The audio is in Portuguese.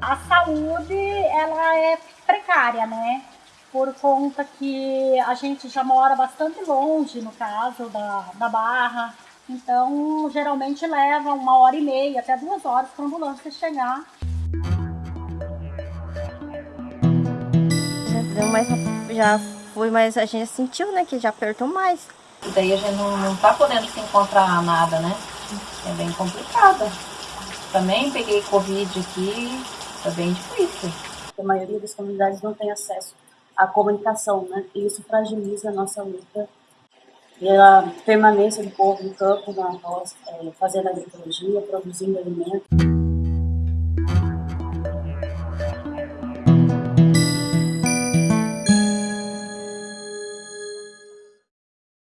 a saúde ela é precária, né? Por conta que a gente já mora bastante longe, no caso da, da Barra. Então, geralmente leva uma hora e meia, até duas horas para a ambulância chegar. Já deu mais, já foi, mas a gente sentiu, né, que já apertou mais. E daí a gente não, não tá podendo se encontrar nada, né? É bem complicado. Também peguei Covid aqui, é bem difícil. A maioria das comunidades não tem acesso à comunicação, né? E isso fragiliza a nossa luta e a permanência do povo no campo, na roça, é, fazendo agricultura, produzindo alimentos.